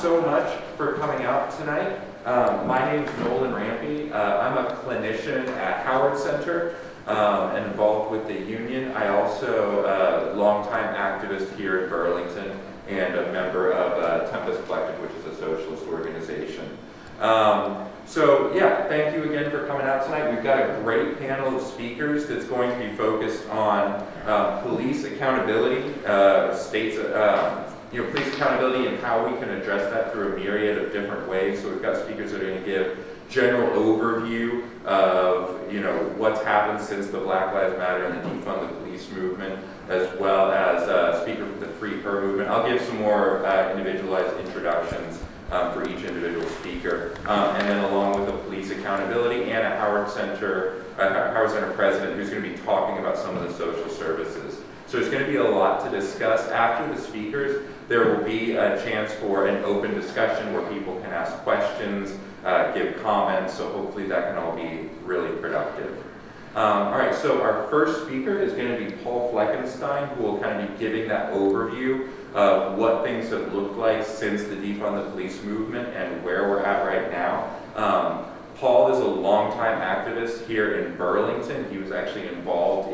so much for coming out tonight. Um, my name is Nolan Rampy. Uh, I'm a clinician at Howard Center um, and involved with the union. I also a uh, longtime activist here in Burlington and a member of uh, Tempest Collective, which is a socialist organization. Um, so yeah, thank you again for coming out tonight. We've got a great panel of speakers that's going to be focused on uh, police accountability, uh, states, uh, you know, police accountability and how we can address that through a myriad of different ways. So we've got speakers that are going to give general overview of, you know, what's happened since the Black Lives Matter and the defund the police movement, as well as uh, speaker with the Free Her movement. I'll give some more uh, individualized introductions um, for each individual speaker. Um, and then along with the police accountability and a Howard Center, uh, Howard Center president who's going to be talking about some of the social services. So there's going to be a lot to discuss. After the speakers, there will be a chance for an open discussion where people can ask questions, uh, give comments, so hopefully that can all be really productive. Um, all right, so our first speaker is going to be Paul Fleckenstein, who will kind of be giving that overview of what things have looked like since the defund the police movement and where we're at right now. Um, Paul is a longtime activist here in Burlington. He was actually involved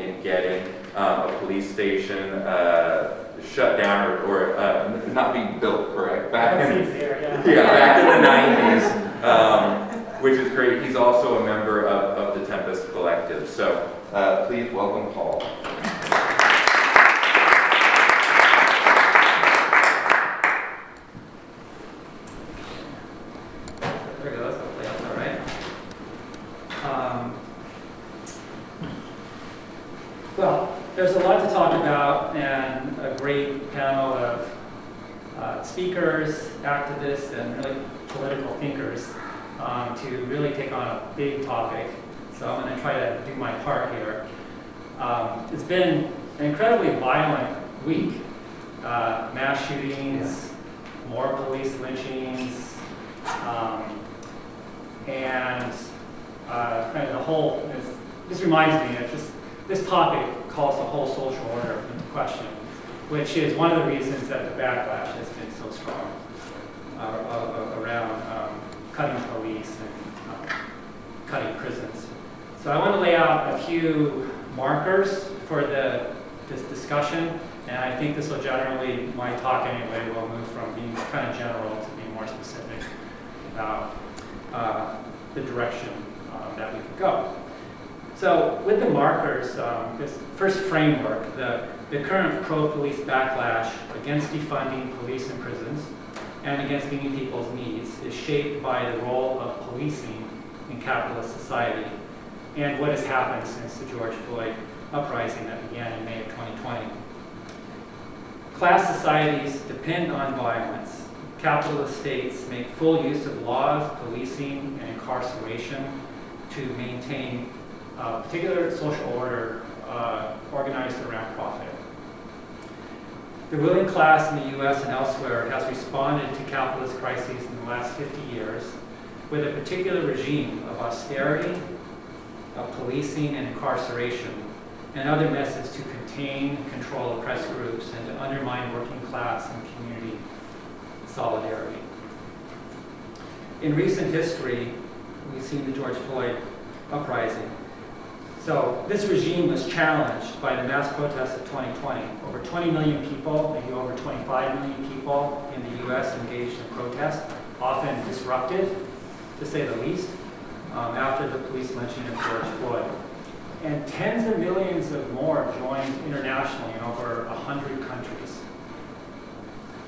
um, a police station uh, shut down or, or uh, not being built, correct? Back in, yeah. yeah, back in the 90s, um, which is great. He's also a member of, of the Tempest Collective. So uh, please welcome Paul. there's a lot to talk about and a great panel of uh, speakers, activists, and really political thinkers um, to really take on a big topic. So I'm going to try to do my part here. Um, it's been an incredibly violent week. Uh, mass shootings, more police lynchings, um, and uh, kind of the whole, this reminds me, of just this topic calls the whole social order into question, which is one of the reasons that the backlash has been so strong uh, around um, cutting police and um, cutting prisons. So I want to lay out a few markers for the this discussion, and I think this will generally, my talk anyway, will move from being kind of general to being more specific about uh, the direction uh, that we could go. So with the markers, um, this first framework, the, the current pro-police backlash against defunding police and prisons and against meeting people's needs is shaped by the role of policing in capitalist society and what has happened since the George Floyd uprising that began in May of 2020. Class societies depend on violence. Capitalist states make full use of laws, policing, and incarceration to maintain a particular social order uh, organized around profit. The ruling class in the US and elsewhere has responded to capitalist crises in the last 50 years with a particular regime of austerity, of policing and incarceration, and other methods to contain control oppressed groups and to undermine working class and community solidarity. In recent history, we've seen the George Floyd uprising so this regime was challenged by the mass protests of 2020. Over 20 million people, maybe over 25 million people in the US engaged in protest, often disruptive, to say the least, um, after the police lynching of George Floyd. And tens of millions of more joined internationally in over 100 countries.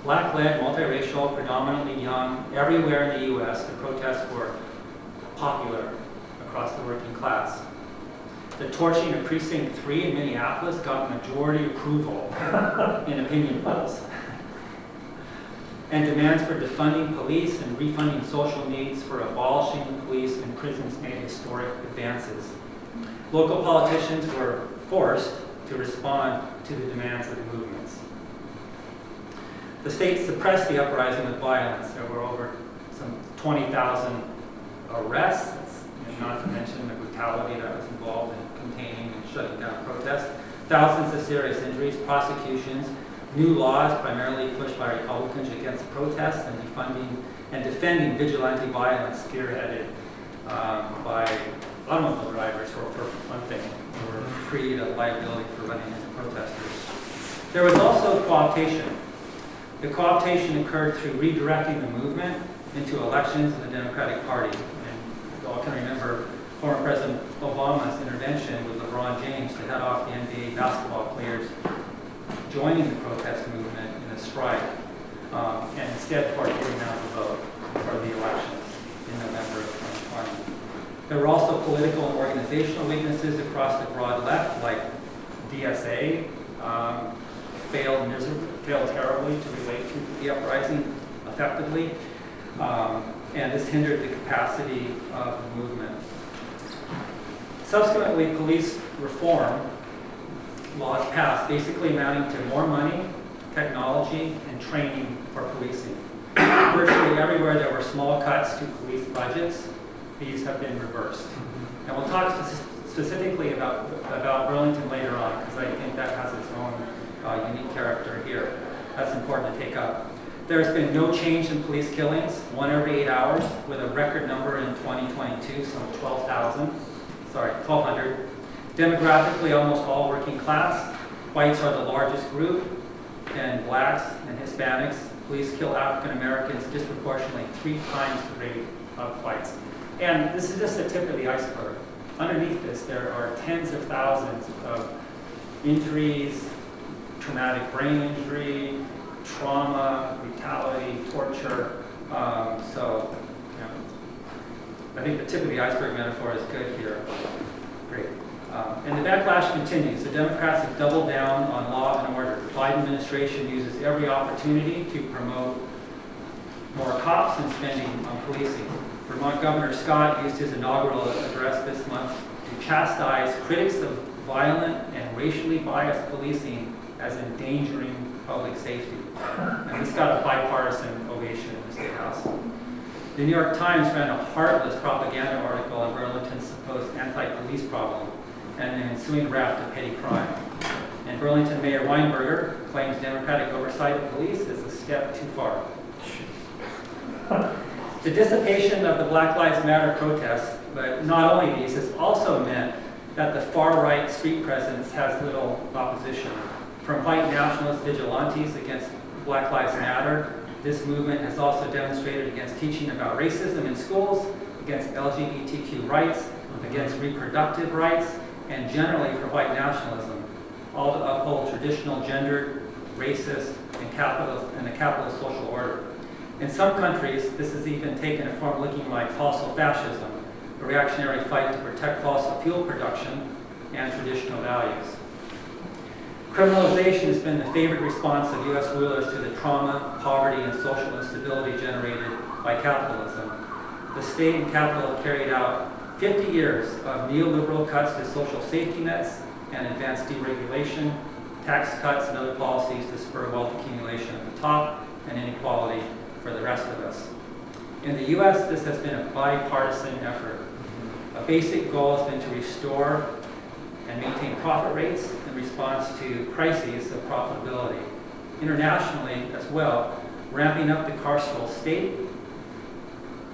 Black-led, multiracial, predominantly young, everywhere in the US, the protests were popular across the working class the torching of Precinct 3 in Minneapolis got majority approval in opinion polls. And demands for defunding police and refunding social needs for abolishing the police and prisons made historic advances. Local politicians were forced to respond to the demands of the movements. The state suppressed the uprising with violence. There were over some 20,000 arrests, not to mention the brutality that was involved in containing and shutting down protests, thousands of serious injuries, prosecutions, new laws primarily pushed by Republicans against protests and defunding and defending vigilante violence spearheaded um, by automobile drivers for one thing, were freed of liability for running into protesters. There was also co-optation. The co-optation occurred through redirecting the movement into elections in the Democratic Party. And you all can remember former President Obama's intervention with LeBron James to head off the NBA basketball players joining the protest movement in a strike, um, and instead party getting out the vote for the elections in November of 2020. There were also political and organizational weaknesses across the broad left, like DSA um, failed failed terribly to relate to the uprising effectively, um, and this hindered the capacity of the movement. Subsequently, police reform laws passed, basically amounting to more money, technology, and training for policing. Virtually everywhere there were small cuts to police budgets, these have been reversed. And we'll talk specifically about, about Burlington later on, because I think that has its own uh, unique character here. That's important to take up. There has been no change in police killings, one every eight hours, with a record number in 2022, some 12,000, sorry, 1,200. Demographically, almost all working class. Whites are the largest group, and blacks and Hispanics. Police kill African Americans disproportionately three times the rate of whites. And this is just the tip of the iceberg. Underneath this, there are tens of thousands of injuries, traumatic brain injury, trauma, brutality, torture. Um, so, I think the tip of the iceberg metaphor is good here. Great. Um, and the backlash continues. The Democrats have doubled down on law and order. The Biden administration uses every opportunity to promote more cops and spending on policing. Vermont Governor Scott used his inaugural address this month to chastise critics of violent and racially biased policing as endangering public safety. And this got a bipartisan ovation in the State House. The New York Times ran a heartless propaganda article on Burlington's supposed anti-police problem and the ensuing raft of petty crime. And Burlington Mayor Weinberger claims democratic oversight of police is a step too far. The dissipation of the Black Lives Matter protests, but not only these, has also meant that the far-right street presence has little opposition. From white nationalist vigilantes against Black Lives Matter, this movement has also demonstrated against teaching about racism in schools, against LGBTQ rights, against reproductive rights, and generally for white nationalism, all to uphold traditional gendered, racist, and capitalist and a capitalist social order. In some countries, this has even taken a form looking like fossil fascism, a reactionary fight to protect fossil fuel production and traditional values. Criminalization has been the favorite response of U.S. rulers to the trauma, poverty, and social instability generated by capitalism. The state and capital have carried out 50 years of neoliberal cuts to social safety nets and advanced deregulation, tax cuts, and other policies to spur wealth accumulation at the top and inequality for the rest of us. In the U.S., this has been a bipartisan effort. A basic goal has been to restore and maintain profit rates in response to crises of profitability. Internationally as well, ramping up the carceral state,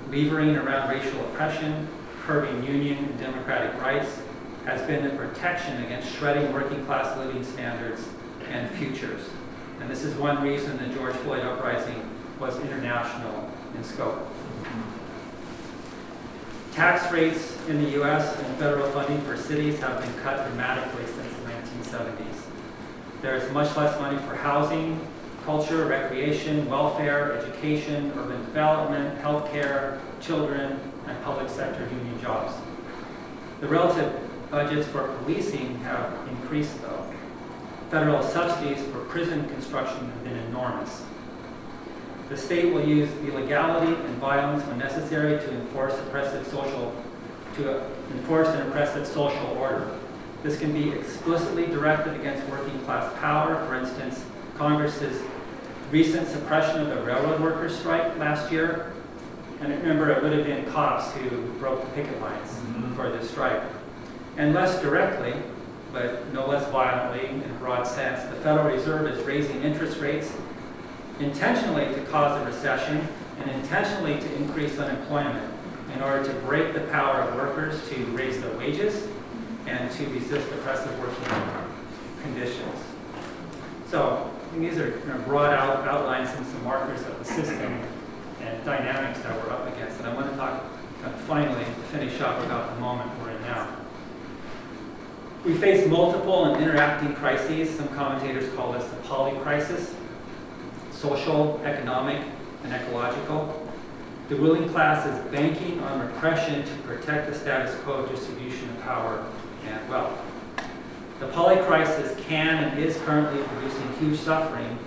levering around racial oppression, curbing union and democratic rights, has been the protection against shredding working class living standards and futures. And this is one reason the George Floyd uprising was international in scope. Tax rates in the U.S. and federal funding for cities have been cut dramatically since the 1970s. There is much less money for housing, culture, recreation, welfare, education, urban development, healthcare, children, and public sector union jobs. The relative budgets for policing have increased though. Federal subsidies for prison construction have been enormous. The state will use illegality and violence when necessary to enforce oppressive social, to enforce an oppressive social order. This can be explicitly directed against working class power. For instance, Congress's recent suppression of the railroad workers strike last year. And remember, it would have been cops who broke the picket lines mm-hmm. for this strike. And less directly, but no less violently in a broad sense. The Federal Reserve is raising interest rates intentionally to cause a recession and intentionally to increase unemployment in order to break the power of workers to raise their wages and to resist oppressive working conditions. So these are you know, broad out, outlines and some markers of the system and dynamics that we're up against. And I want to talk uh, finally to finish up about the moment we're in now. We face multiple and interacting crises. Some commentators call this the poly crisis social, economic, and ecological. The ruling class is banking on repression to protect the status quo distribution of power and wealth. The polycrisis can and is currently producing huge suffering,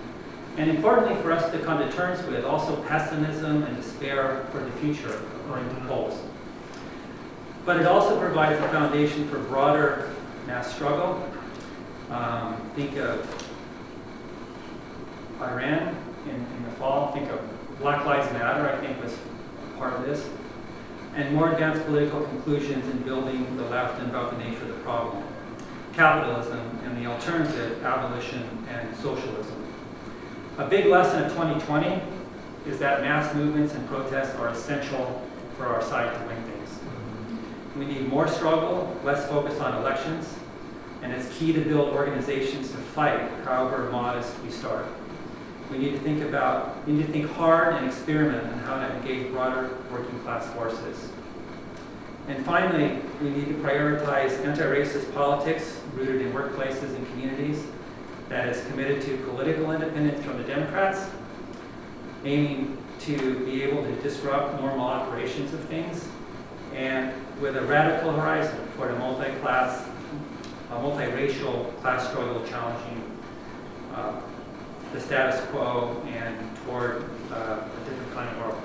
and importantly for us to come to terms with, also pessimism and despair for the future, according to polls. But it also provides a foundation for broader mass struggle. Um, think of Iran in, in the fall. Think of Black Lives Matter, I think, was part of this. And more advanced political conclusions in building the left and about the nature of the problem. Capitalism and the alternative, abolition and socialism. A big lesson of 2020 is that mass movements and protests are essential for our side to win things. We need more struggle, less focus on elections, and it's key to build organizations to fight, however modest we start. We need to think about, we need to think hard and experiment on how to engage broader working class forces. And finally, we need to prioritize anti-racist politics rooted in workplaces and communities that is committed to political independence from the Democrats, aiming to be able to disrupt normal operations of things, and with a radical horizon toward a multi-class, a multiracial class struggle challenging uh, the status quo and toward uh, a different kind of world.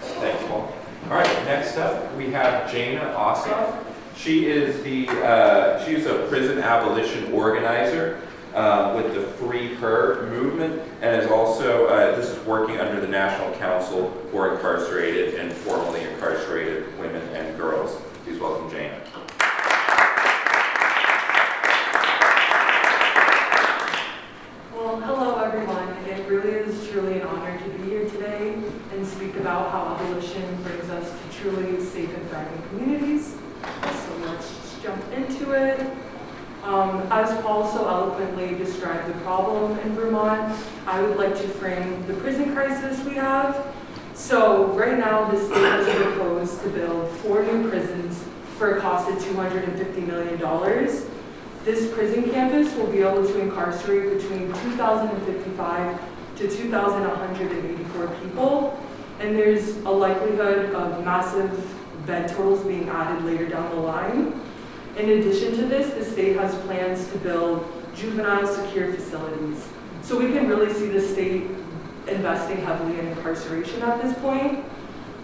Thanks, Paul. All right, next up, we have Jana Ossoff. She is the, uh, she is a prison abolition organizer uh, with the Free Her movement and is also, uh, this is working under the National Council for Incarcerated and Formerly Incarcerated Women and Girls. Please welcome Jana. Well, hello everyone. It really is truly an honor to be here today and speak about how abolition brings us to truly safe and thriving communities. So let's jump into it. Um, as Paul so eloquently described the problem in Vermont, I would like to frame the prison crisis we have. So right now, the state has proposed to build four new prisons for a cost of $250 million. This prison campus will be able to incarcerate between 2,055 to 2,184 people, and there's a likelihood of massive bed totals being added later down the line. In addition to this, the state has plans to build juvenile secure facilities. So we can really see the state investing heavily in incarceration at this point.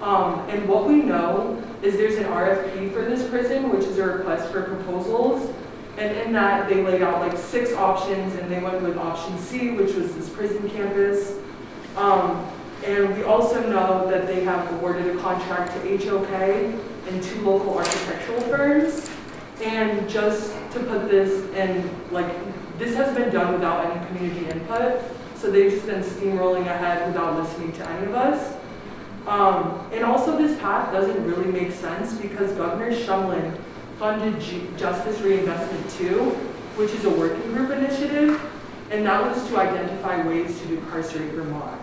Um, and what we know is there's an RFP for this prison, which is a request for proposals. And in that, they laid out like six options, and they went with option C, which was this prison campus. Um, and we also know that they have awarded a contract to HOK and two local architectural firms. And just to put this in, like, this has been done without any community input, so they've just been steamrolling ahead without listening to any of us. Um, and also this path doesn't really make sense because Governor Shumlin funded G Justice Reinvestment 2, which is a working group initiative, and that was to identify ways to incarcerate Vermont.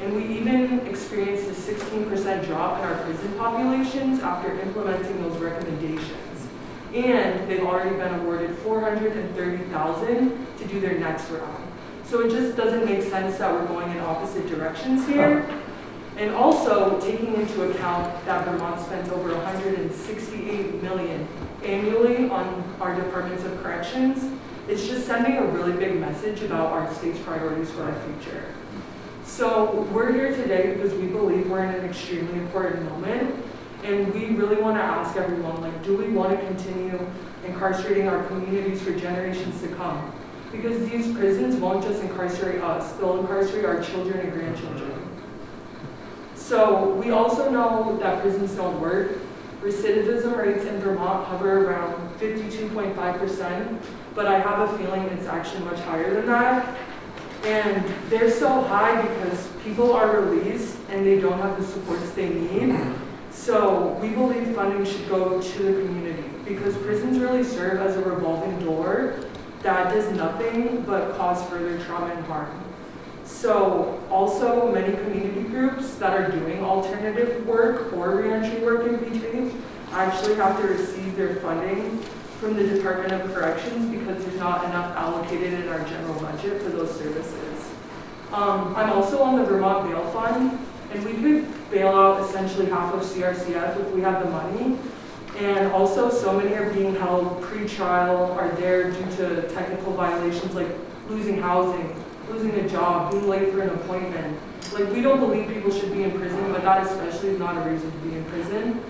And we even experienced a 16% drop in our prison populations after implementing those recommendations. And they've already been awarded 430,000 to do their next round. So it just doesn't make sense that we're going in opposite directions here. And also taking into account that Vermont spends over 168 million annually on our departments of corrections, it's just sending a really big message about our state's priorities for our future. So we're here today because we believe we're in an extremely important moment and we really want to ask everyone, like, do we want to continue incarcerating our communities for generations to come? Because these prisons won't just incarcerate us, they'll incarcerate our children and grandchildren. So we also know that prisons don't work. Recidivism rates in Vermont hover around 52.5%, but I have a feeling it's actually much higher than that. And they're so high because people are released and they don't have the supports they need. So we believe funding should go to the community because prisons really serve as a revolving door that does nothing but cause further trauma and harm. So also many community groups that are doing alternative work or reentry work in BG actually have to receive their funding from the Department of Corrections because there's not enough allocated in our general budget for those services. Um, I'm also on the Vermont Bail Fund, and we could bail out essentially half of CRCF if we have the money. And also, so many are being held pre-trial, are there due to technical violations like losing housing, losing a job, being late for an appointment. Like, we don't believe people should be in prison, but that especially is not a reason to be in prison.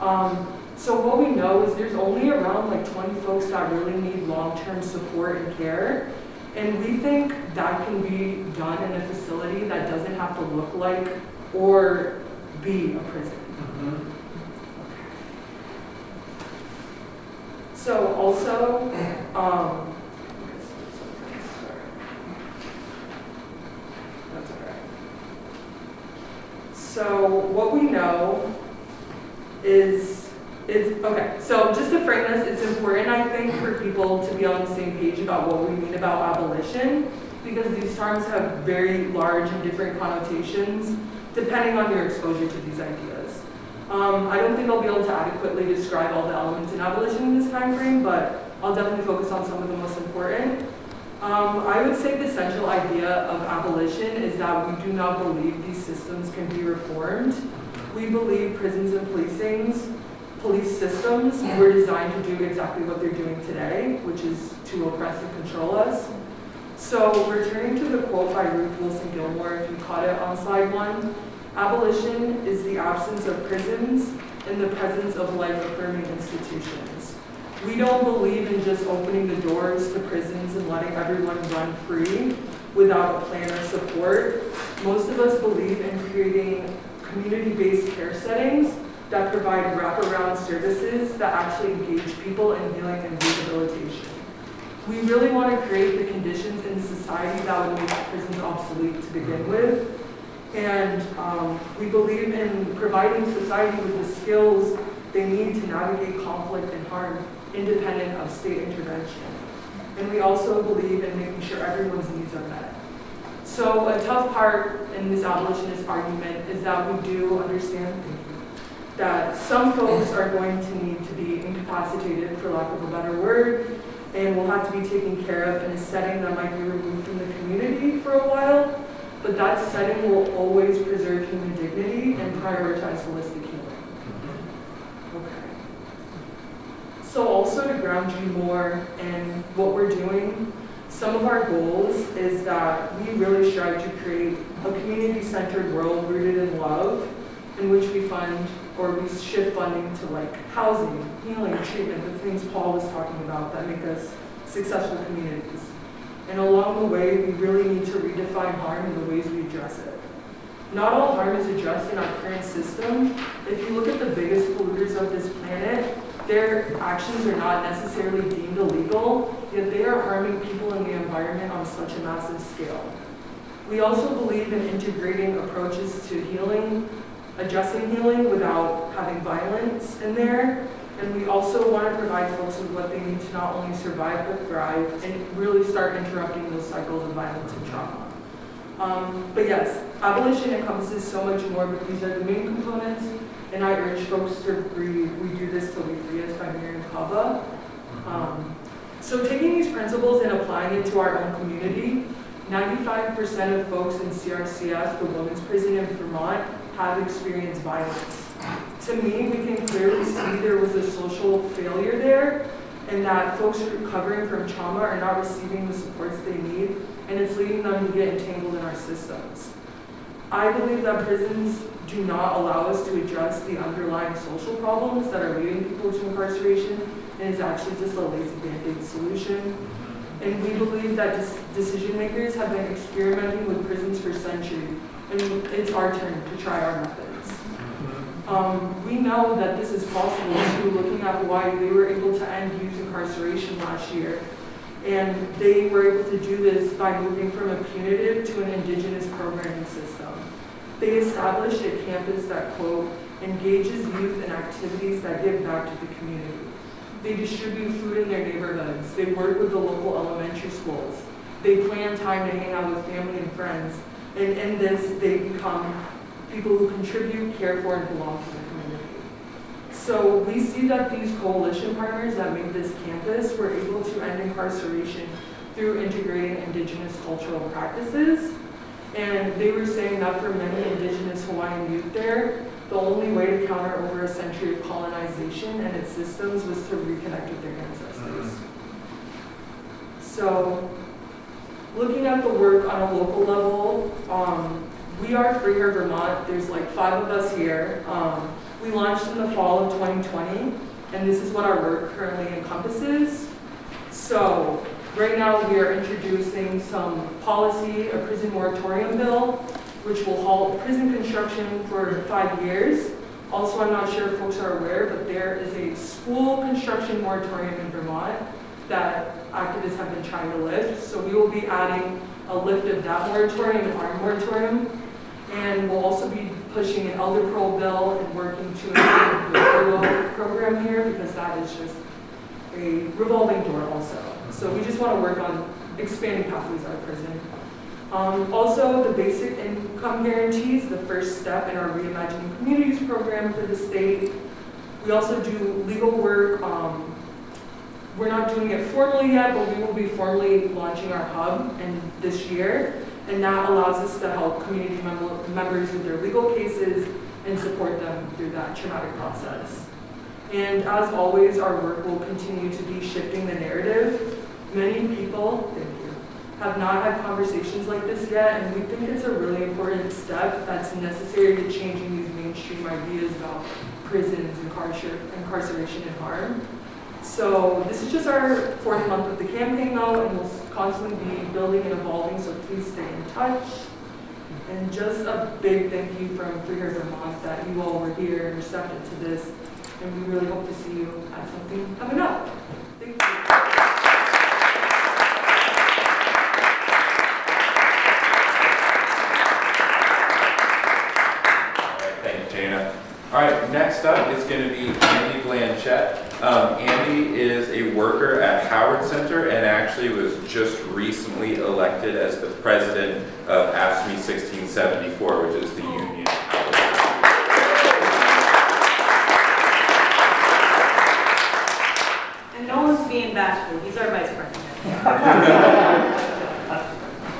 Um, so what we know is there's only around like 20 folks that really need long-term support and care. And we think that can be done in a facility that doesn't have to look like or be a prison. So also, um. So what we know is, is, okay, so just to frame this, it's important, I think, for people to be on the same page about what we mean about abolition, because these terms have very large and different connotations, depending on your exposure to these ideas. Um, I don't think I'll be able to adequately describe all the elements in abolition in this time frame, but I'll definitely focus on some of the most important. Um, I would say the central idea of abolition is that we do not believe these systems can be reformed. We believe prisons and policings, police systems were designed to do exactly what they're doing today, which is to oppress and control us. So returning to the quote by Ruth Wilson Gilmore, if you caught it on slide one, abolition is the absence of prisons and the presence of life-affirming institutions. We don't believe in just opening the doors to prisons and letting everyone run free without a plan or support. Most of us believe in creating community-based care settings that provide wraparound services that actually engage people in healing and rehabilitation. We really want to create the conditions in society that would make prisons obsolete to begin with. And um, we believe in providing society with the skills they need to navigate conflict and harm independent of state intervention. And we also believe in making sure everyone's needs are met. So a tough part in this abolitionist argument is that we do understand that some folks are going to need to be incapacitated, for lack of a better word, and will have to be taken care of in a setting that might be removed from the community for a while, but that setting will always preserve human dignity and prioritize holistic healing. Okay. So also to ground you more in what we're doing, some of our goals is that we really strive to create a community-centered world rooted in love, in which we fund or we shift funding to like housing, healing, treatment, the things Paul was talking about that make us successful communities. And along the way, we really need to redefine harm in the ways we address it. Not all harm is addressed in our current system. If you look at the biggest polluters of this planet, their actions are not necessarily deemed illegal, yet they are harming people and the environment on such a massive scale. We also believe in integrating approaches to healing, addressing healing without having violence in there. And we also want to provide folks with what they need to not only survive but thrive and really start interrupting those cycles of violence and trauma. Um, but yes, abolition encompasses so much more, but these are the main components. And I urge folks to agree, we do this till we free us by Mariame Kaba. Um, so taking these principles and applying it to our own community, 95% of folks in CRCF, the women's prison in Vermont, have experienced violence. To me, we can clearly see there was a social failure there and that folks recovering from trauma are not receiving the supports they need and it's leading them to get entangled in our systems. I believe that prisons do not allow us to address the underlying social problems that are leading people to incarceration and it's actually just a lazy band-aid solution. And we believe that decision makers have been experimenting with prisons for centuries and it's our turn to try our methods. Um, we know that this is possible too, looking at Hawaii, they were able to end youth incarceration last year. And they were able to do this by moving from a punitive to an indigenous programming system. They established a campus that, quote, engages youth in activities that give back to the community. They distribute food in their neighborhoods. They work with the local elementary schools. They plan time to hang out with family and friends. And in this, they become people who contribute, care for, and belong to the community. So we see that these coalition partners that made this campus were able to end incarceration through integrating indigenous cultural practices. And they were saying that for many indigenous Hawaiian youth there, the only way to counter over a century of colonization and its systems was to reconnect with their ancestors. So, looking at the work on a local level, um, we are Free Her Vermont. There's like five of us here. Um, we launched in the fall of 2020, and this is what our work currently encompasses. So, right now we are introducing some policy, a prison moratorium bill, which will halt prison construction for five years. Also, I'm not sure if folks are aware, but there is a school construction moratorium in Vermont that activists have been trying to lift. So we will be adding a lift of that moratorium and our moratorium. And we'll also be pushing an elder parole bill and working to improve the furlough program here because that is just a revolving door also. So we just want to work on expanding pathways out of prison. Um, also, the basic income guarantee is the first step in our Reimagining Communities program for the state. We also do legal work. Um, we're not doing it formally yet, but we will be formally launching our hub in this year. And that allows us to help community mem members with their legal cases and support them through that traumatic process. And as always, our work will continue to be shifting the narrative. Many people, have not had conversations like this yet, and we think it's a really important step that's necessary to changing these mainstream ideas about prisons, incarcer incarceration, and harm. So this is just our fourth month of the campaign now, and we'll constantly be building and evolving, so please stay in touch. And just a big thank you from Free Her Vermont that you all were here and receptive to this, and we really hope to see you at something coming up. Thank you. All right, next up is going to be Andy Blanchett. Um, is a worker at Howard Center and actually was just recently elected as the president of AFSCME 1674, which is the union. of Howard Center. And no one's being bashful, he's our vice president.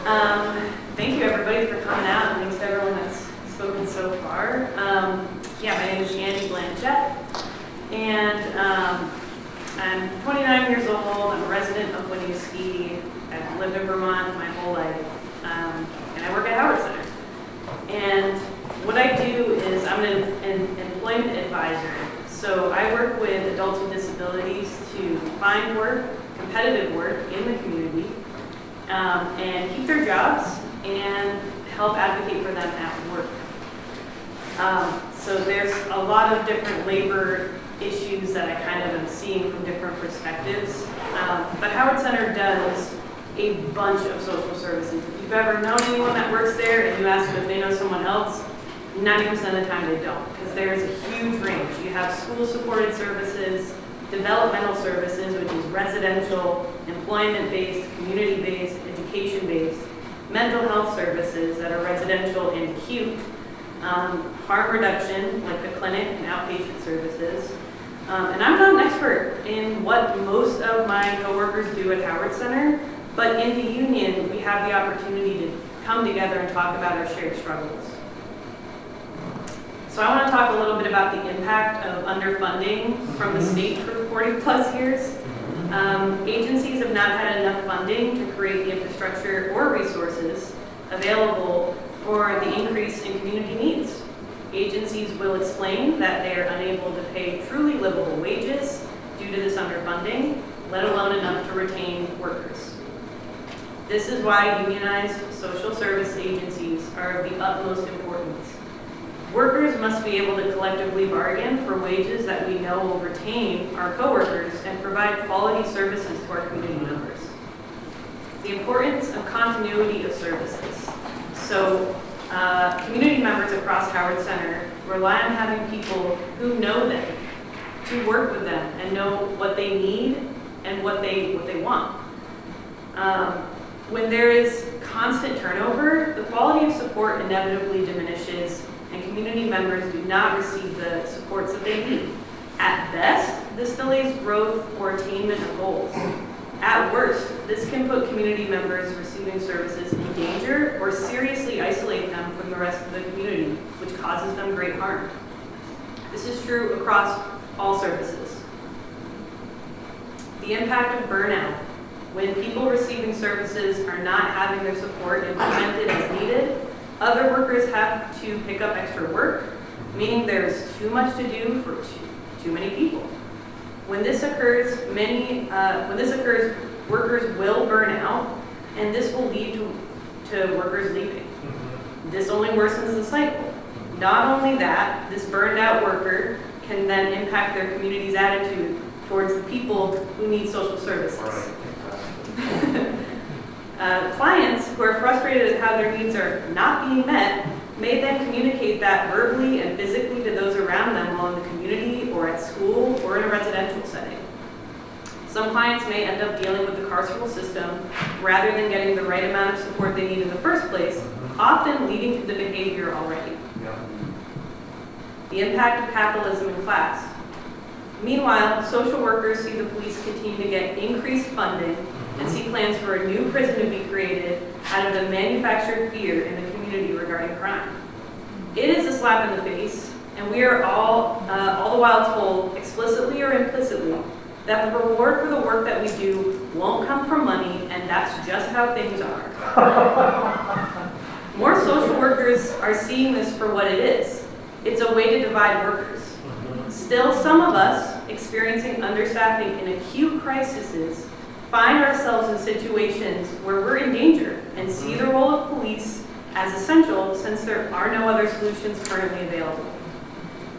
Um, Thank you, everybody, for coming out, and thanks to everyone that's spoken so far. Um, Yeah, my name is Andy Blanchett, and um, I'm 29 years old, I'm a resident of Winooski, I've lived in Vermont my whole life, um, and I work at Howard Center. And what I do is, I'm an an employment advisor, so I work with adults with disabilities to find work, competitive work in the community, um, and keep their jobs and help advocate for them at work. Um, so there's a lot of different labor issues that I kind of am seeing from different perspectives. Um, but Howard Center does a bunch of social services. If you've ever known anyone that works there and you ask them if they know someone else, 90% of the time they don't, because there's a huge range. You have school-supported services, developmental services, which is residential, employment-based, community-based, education-based, mental health services that are residential and acute, um, harm reduction, like the clinic and outpatient services. Um, and I'm not an expert in what most of my coworkers do at Howard Center, but in the union, we have the opportunity to come together and talk about our shared struggles. So I want to talk a little bit about the impact of underfunding from the state for 40 plus years. Um, agencies have not had enough funding to create the infrastructure or resources available for the increase in community needs. Agencies will explain that they are unable to pay truly livable wages due to this underfunding, let alone enough to retain workers. This is why unionized social service agencies are of the utmost importance. Workers must be able to collectively bargain for wages that we know will retain our coworkers and provide quality services to our community members. The importance of continuity of services. So, uh, community members across Howard Center rely on having people who know them to work with them and know what they need and what they what they want. Um, when there is constant turnover, the quality of support inevitably diminishes, community members do not receive the supports that they need. At best, this delays growth or attainment of goals. At worst, this can put community members receiving services in danger or seriously isolate them from the rest of the community, which causes them great harm. This is true across all services. The impact of burnout. When people receiving services are not having their support implemented as needed, other workers have to pick up extra work, meaning there's too much to do for too, too many people. When this occurs, many, uh, when this occurs, workers will burn out, and this will lead to, to workers leaving. This only worsens the cycle. Not only that, this burned out worker can then impact their community's attitude towards the people who need social services. Uh, clients who are frustrated at how their needs are not being met may then communicate that verbally and physically to those around them while in the community or at school or in a residential setting. Some clients may end up dealing with the carceral system rather than getting the right amount of support they need in the first place, often leading to the behavior already. The impact of capitalism in class. Meanwhile, social workers see the police continue to get increased funding and see plans for a new prison to be created out of the manufactured fear in the community regarding crime. It is a slap in the face, and we are all, uh, all the while told, explicitly or implicitly, that the reward for the work that we do won't come from money, and that's just how things are. More social workers are seeing this for what it is. It's a way to divide workers. Still, some of us, experiencing understaffing in acute crises, find ourselves in situations where we're in danger and see the role of police as essential since there are no other solutions currently available.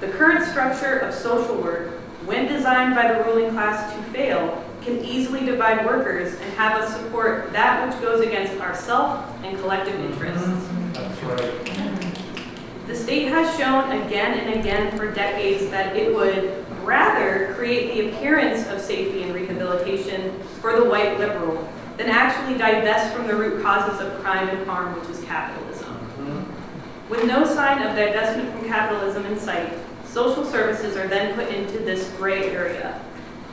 The current structure of social work, when designed by the ruling class to fail, can easily divide workers and have us support that which goes against our self and collective mm-hmm. interests. That's right. The state has shown again and again for decades that it would rather create the appearance of safety and rehabilitation for the white liberal than actually divest from the root causes of crime and harm, which is capitalism. With no sign of divestment from capitalism in sight, social services are then put into this gray area.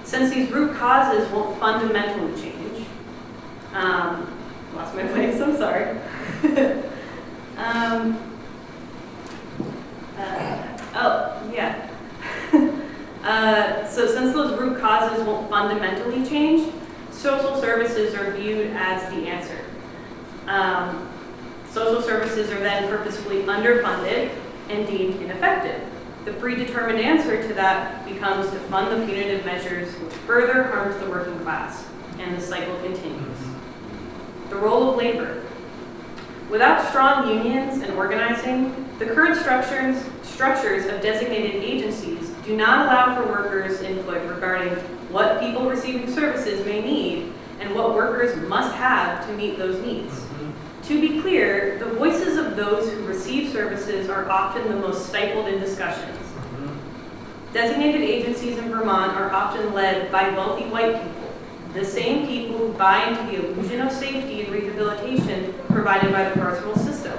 Since these root causes won't fundamentally change, um, lost my place, I'm sorry. um, uh, oh. Uh, so since those root causes won't fundamentally change, social services are viewed as the answer. Um, social services are then purposefully underfunded and deemed ineffective. The predetermined answer to that becomes to fund the punitive measures which further harms the working class, and the cycle continues. The role of labor. Without strong unions and organizing, the current structures, structures of designated agencies do not allow for workers' input regarding what people receiving services may need and what workers must have to meet those needs. To be clear, the voices of those who receive services are often the most stifled in discussions. Designated agencies in Vermont are often led by wealthy white people, the same people who buy into the illusion of safety and rehabilitation provided by the carceral system.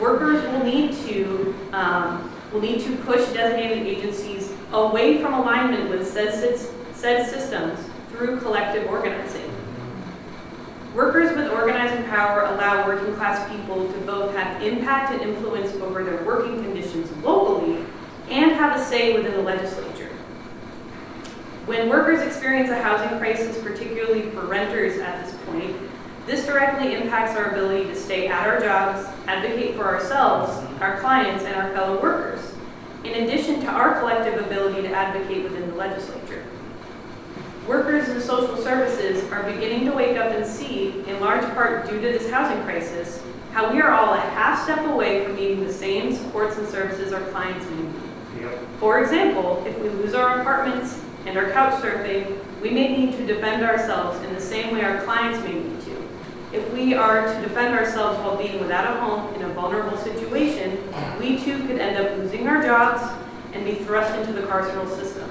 Workers will need to um, will need to push designated agencies away from alignment with said, said systems through collective organizing. Workers with organizing power allow working class people to both have impact and influence over their working conditions locally and have a say within the legislature. When workers experience a housing crisis, particularly for renters at this point, this directly impacts our ability to stay at our jobs, advocate for ourselves, our clients, and our fellow workers, in addition to our collective ability to advocate within the legislature. Workers in social services are beginning to wake up and see, in large part due to this housing crisis, how we are all a half step away from needing the same supports and services our clients need. For example, if we lose our apartments and our couch surfing, we may need to defend ourselves in the same way our clients may need. If we are to defend ourselves while being without a home in a vulnerable situation, we too could end up losing our jobs and be thrust into the carceral system.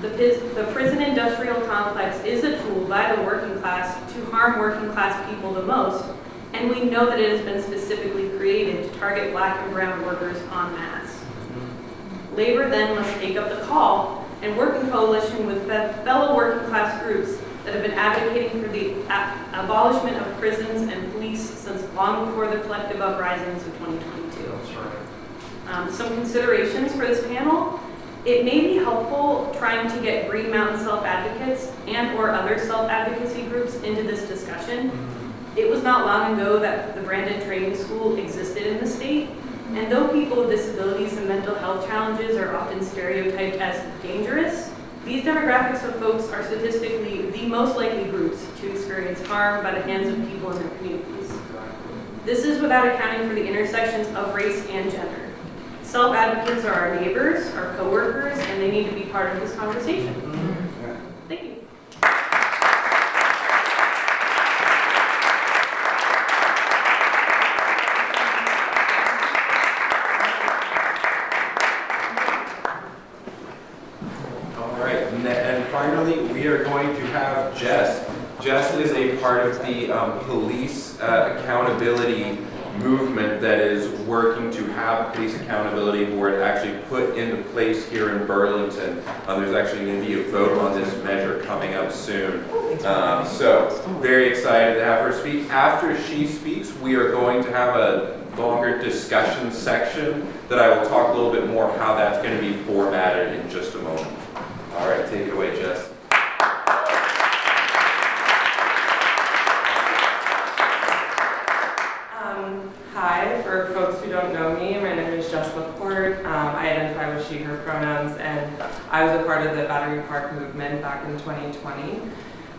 The, the prison industrial complex is a tool by the working class to harm working class people the most, and we know that it has been specifically created to target black and brown workers en masse. Labor then must take up the call and work in coalition with fellow working class groups that have been advocating for the abolishment of prisons and police since long before the collective uprisings of 2022. Um, some considerations for this panel. It may be helpful trying to get Green Mountain self-advocates and or other self-advocacy groups into this discussion. It was not long ago that the Brandon Training School existed in the state, and though people with disabilities and mental health challenges are often stereotyped as dangerous, these demographics of folks are statistically the most likely groups to experience harm by the hands of people in their communities. This is without accounting for the intersections of race and gender. Self-advocates are our neighbors, our coworkers, and they need to be part of this conversation. Thank you. All right, and then- and finally, we are going to have Jess. Jess is a part of the um, police uh, accountability movement that is working to have police accountability board actually put into place here in Burlington. Um, There's actually going to be a vote on this measure coming up soon. Um, So, very excited to have her speak. After she speaks, we are going to have a longer discussion section that I will talk a little bit more how that's going to be formatted in just a moment. All right, take it away, Jess. Um, Hi, for folks who don't know me, my name is Jess Laporte. Um, I identify with she, her pronouns, and I was a part of the Battery Park movement back in 2020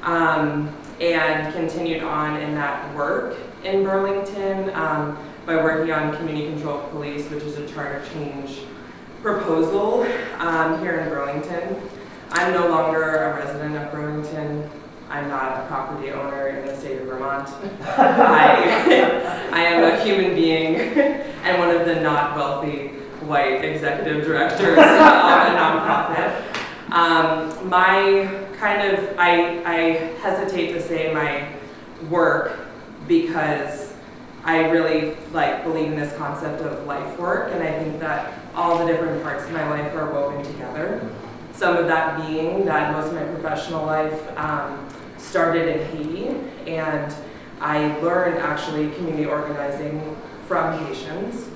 um, and continued on in that work in Burlington um, by working on community control police, which is a charter change proposal um, here in Burlington. I'm no longer a resident of Burlington. I'm not a property owner in the state of Vermont. I, I am a human being and one of the not wealthy white executive directors of a nonprofit. Um, my kind of, I, I hesitate to say my work because I really like believe in this concept of life work and I think that all the different parts of my life are woven together. Some of that being that most of my professional life um, started in Haiti, and I learned actually community organizing from Haitians.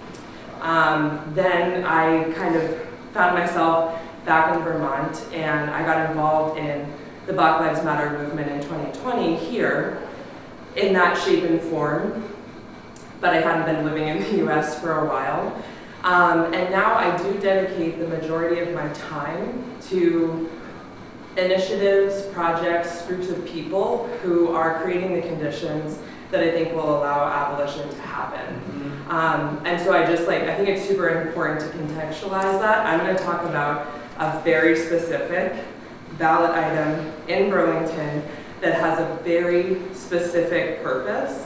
Um, then I kind of found myself back in Vermont, and I got involved in the Black Lives Matter movement in 2020 here in that shape and form, but I hadn't been living in the US for a while. Um, and now I do dedicate the majority of my time to initiatives, projects, groups of people who are creating the conditions that I think will allow abolition to happen. Um, and so I just like, I think it's super important to contextualize that. I'm going to talk about a very specific ballot item in Burlington that has a very specific purpose,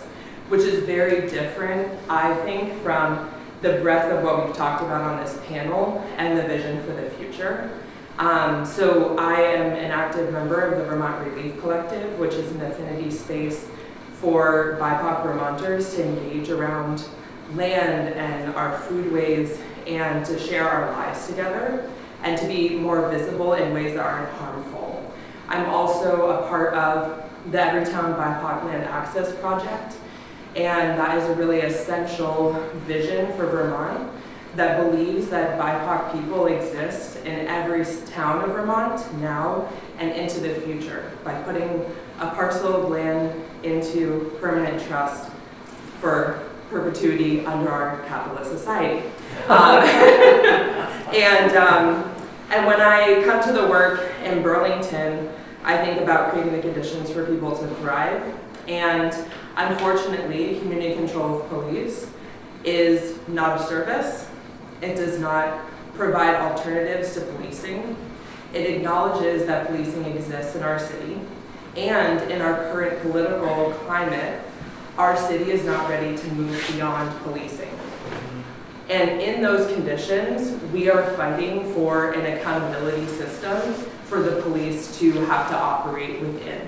which is very different, I think, from the breadth of what we've talked about on this panel and the vision for the future. Um, so I am an active member of the Vermont Releaf Collective, which is an affinity space for BIPOC Vermonters to engage around land and our foodways and to share our lives together and to be more visible in ways that aren't harmful. I'm also a part of the Everytown BIPOC Land Access Project, and that is a really essential vision for Vermont that believes that BIPOC people exist in every town of Vermont now and into the future by putting a parcel of land into permanent trust for perpetuity under our capitalist society. Um, and, um, and when I come to the work in Burlington, I think about creating the conditions for people to thrive. And Unfortunately, community control of police is not a service. It does not provide alternatives to policing. It acknowledges that policing exists in our city. And in our current political climate, our city is not ready to move beyond policing. And in those conditions, we are fighting for an accountability system for the police to have to operate within,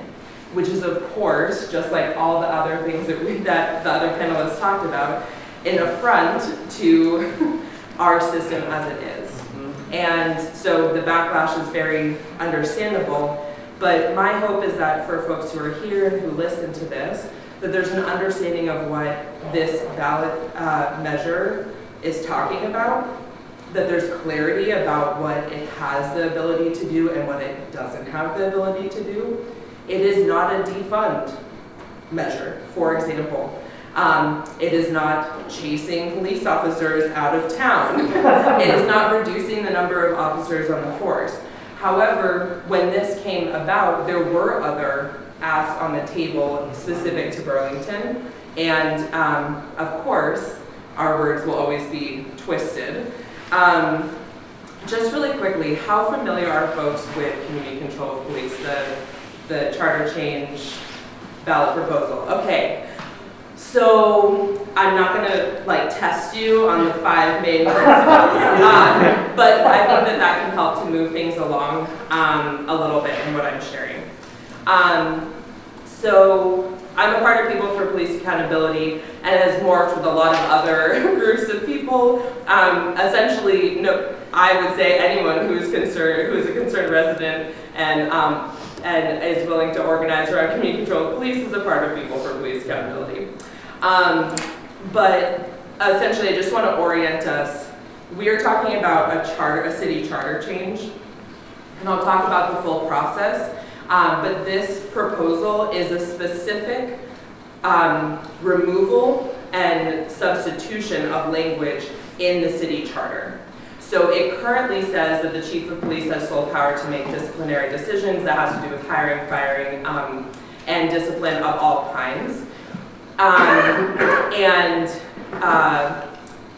which is of course, just like all the other things that we, that the other panelists talked about, an affront to our system as it is. And so the backlash is very understandable, but my hope is that for folks who are here and who listen to this, that there's an understanding of what this ballot uh, measure is talking about, that there's clarity about what it has the ability to do and what it doesn't have the ability to do. It is not a defund measure, for example. Um, it is not chasing police officers out of town. it is not reducing the number of officers on the force. However, when this came about, there were other asks on the table specific to Burlington. And um, of course, our words will always be twisted. Um, just really quickly, how familiar are folks with community control of police, the, the charter change ballot proposal? Okay, so I'm not gonna like test you on the five main principles, um, but I think that that can help to move things along um, a little bit in what I'm sharing. Um, so I'm a part of People for Police Accountability and has morphed with a lot of other groups of people. Um, essentially, no, I would say anyone who is concerned, who is a concerned resident and um, and is willing to organize around community control police is a part of People for Police Accountability. Um, but essentially, I just want to orient us. We are talking about a charter, a city charter change, and I'll talk about the full process. Um, but this proposal is a specific um, removal and substitution of language in the city charter. So it currently says that the chief of police has sole power to make disciplinary decisions that has to do with hiring, firing, um, and discipline of all kinds. Um, and uh,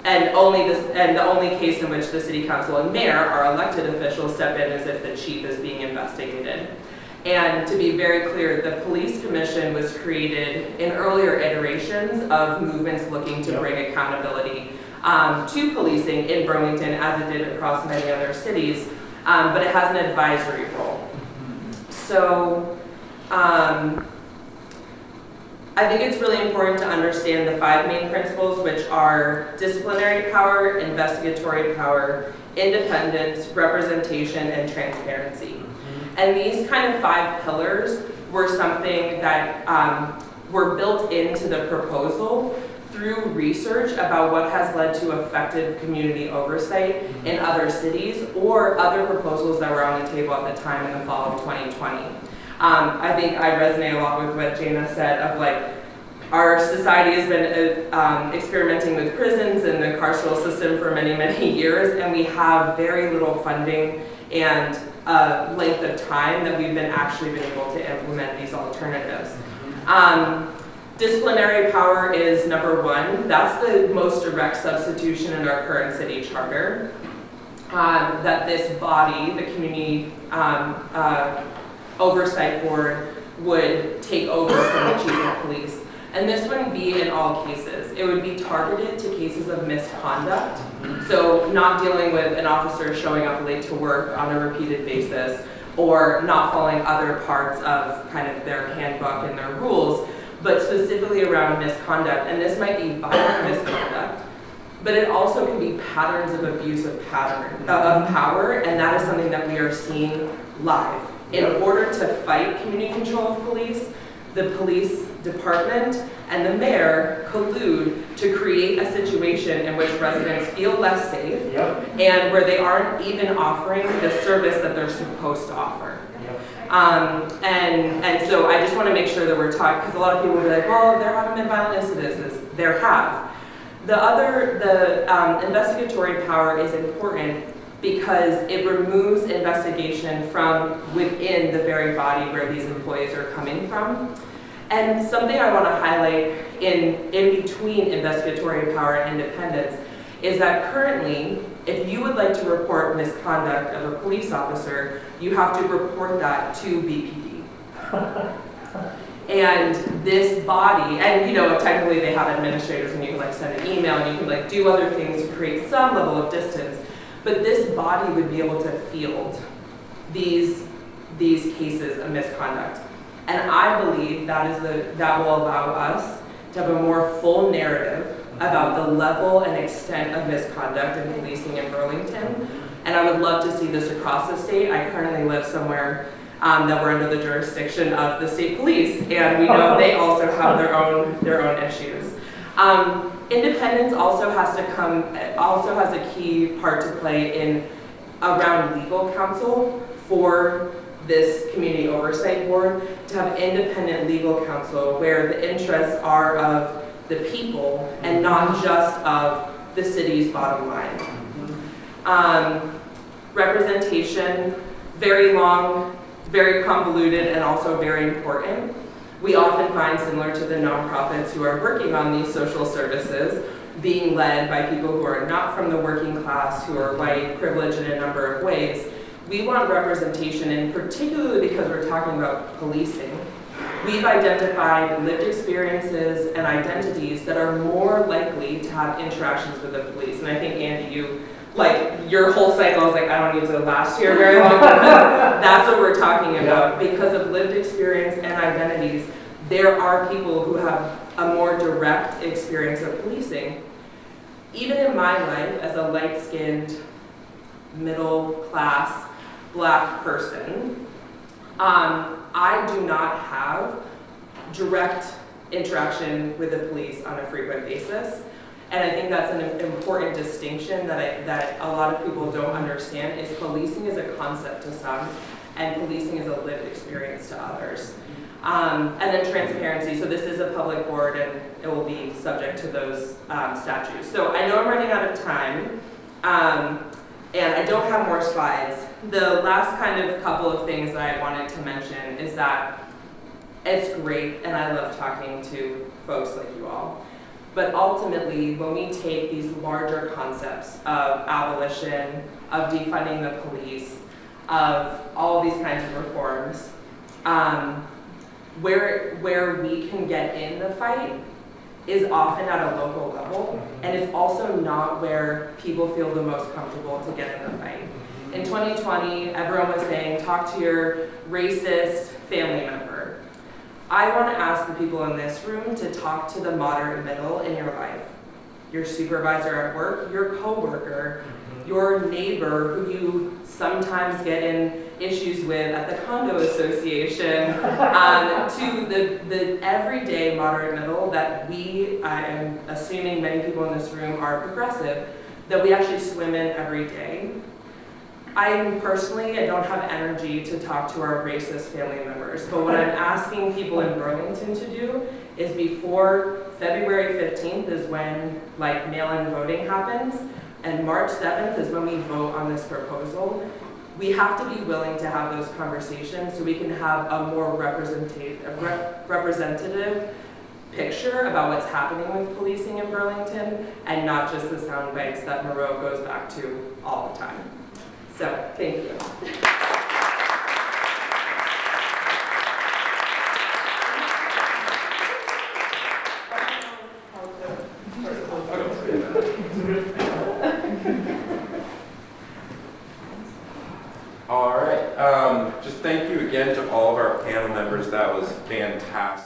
and only this, and the only case in which the city council and mayor are elected officials step in is if the chief is being investigated. And to be very clear, the police commission was created in earlier iterations of movements looking to bring accountability um, to policing in Burlington as it did across many other cities, um, but it has an advisory role. So um, I think it's really important to understand the five main principles, which are disciplinary power, investigatory power, independence, representation, and transparency. And these kind of five pillars were something that um, were built into the proposal through research about what has led to effective community oversight in other cities or other proposals that were on the table at the time in the fall of 2020. Um, I think I resonate a lot with what Jana said of like, our society has been uh, um, experimenting with prisons and the carceral system for many, many years, and we have very little funding and uh, length of time that we've been actually been able to implement these alternatives. Um, disciplinary power is number one. That's the most direct substitution in our current city charter. Um, that this body, the community um, uh, oversight board, would take over from the chief of police. And this wouldn't be in all cases. It would be targeted to cases of misconduct. So not dealing with an officer showing up late to work on a repeated basis or not following other parts of kind of their handbook and their rules, but specifically around misconduct. And this might be violent misconduct, but it also can be patterns of abuse of pattern of power, and that is something that we are seeing live. In order to fight community control of police, the police department and the mayor collude to create a situation in which residents feel less safe Yep. and where they aren't even offering the service that they're supposed to offer. Um, and, and so I just want to make sure that we're talking, because a lot of people will be like, well, there haven't been violent incidences. There have. The other, the um, investigatory power is important because it removes investigation from within the very body where these employees are coming from. And something I want to highlight in, in between investigatory power and independence is that currently, if you would like to report misconduct of a police officer, you have to report that to BPD. And this body, and you know, technically they have administrators and you can like send an email and you can like do other things to create some level of distance. But this body would be able to field these, these cases of misconduct. And I believe that is the, that will allow us to have a more full narrative about the level and extent of misconduct in policing in Burlington. And I would love to see this across the state. I currently live somewhere um, that we're under the jurisdiction of the state police, and we know they also have their own, their own issues. Um, independence also has to come, also has a key part to play in around legal counsel for this community oversight board to have independent legal counsel where the interests are of the people and not just of the city's bottom line. Um, representation, very long, very convoluted, and also very important. We often find, similar to the nonprofits who are working on these social services, being led by people who are not from the working class, who are white, privileged in a number of ways. We want representation, and particularly because we're talking about policing, we've identified lived experiences and identities that are more likely to have interactions with the police. And I think, Andy, you, like, your whole cycle is like, I don't need to last here very long. That's what we're talking about. Because of lived experience and identities, there are people who have a more direct experience of policing. Even in my life, as a light-skinned, middle-class, black person, um, I do not have direct interaction with the police on a frequent basis. And I think that's an important distinction that, I, that a lot of people don't understand is policing is a concept to some and policing is a lived experience to others. Um, and then transparency, so this is a public board and it will be subject to those um, statutes. So I know I'm running out of time um, and I don't have more slides. The last kind of couple of things that I wanted to mention is that it's great and I love talking to folks like you all. But ultimately, when we take these larger concepts of abolition, of defunding the police, of all these kinds of reforms, um, where, where we can get in the fight is often at a local level, and it's also not where people feel the most comfortable to get in the fight. In 2020, everyone was saying, talk to your racist family member. I want to ask the people in this room to talk to the moderate middle in your life. Your supervisor at work, your coworker, your neighbor who you sometimes get in issues with at the condo association, um, to the, the everyday moderate middle that we, I am assuming many people in this room are progressive, that we actually swim in every day. I personally, I don't have energy to talk to our racist family members, but what I'm asking people in Burlington to do is before February 15th is when like mail-in voting happens, and March 7th is when we vote on this proposal. We have to be willing to have those conversations so we can have a more representative, rep representative picture about what's happening with policing in Burlington and not just the sound bites that Moreau goes back to all the time. So, thank you. All right, um, just thank you again to all of our panel members. That was fantastic.